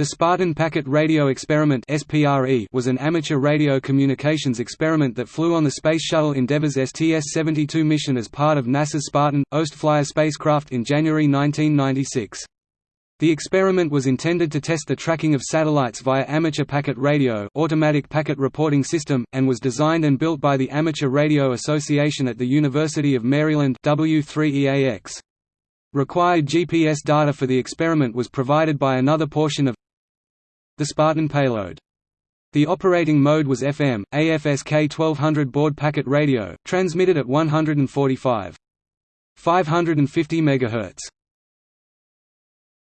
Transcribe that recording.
The Spartan Packet Radio Experiment was an amateur radio communications experiment that flew on the Space Shuttle Endeavour's STS-72 mission as part of NASA's Spartan, OAST-Flyer spacecraft in January 1996. The experiment was intended to test the tracking of satellites via amateur packet radio automatic packet reporting system, and was designed and built by the Amateur Radio Association at the University of Maryland W3EAX. Required GPS data for the experiment was provided by another portion of the Spartan payload. The operating mode was FM, AFSK 1200 baud packet radio, transmitted at 145. 550 MHz.